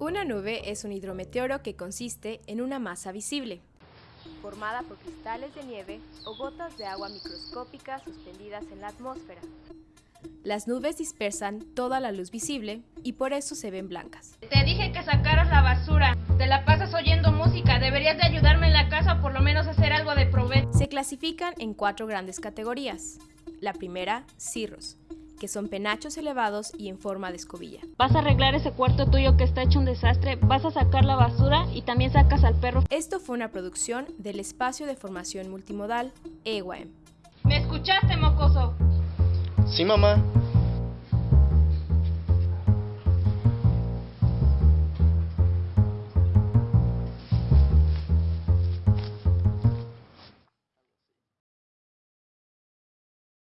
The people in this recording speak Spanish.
Una nube es un hidrometeoro que consiste en una masa visible, formada por cristales de nieve o gotas de agua microscópicas suspendidas en la atmósfera. Las nubes dispersan toda la luz visible y por eso se ven blancas. Te dije que sacaras la basura. Te la pasas oyendo música. Deberías de ayudarme en la casa o por lo menos hacer algo de provecho. Se clasifican en cuatro grandes categorías. La primera, cirros, que son penachos elevados y en forma de escobilla. Vas a arreglar ese cuarto tuyo que está hecho un desastre, vas a sacar la basura y también sacas al perro. Esto fue una producción del Espacio de Formación Multimodal, EWAM. ¿Me escuchaste, mocoso? Sí, mamá.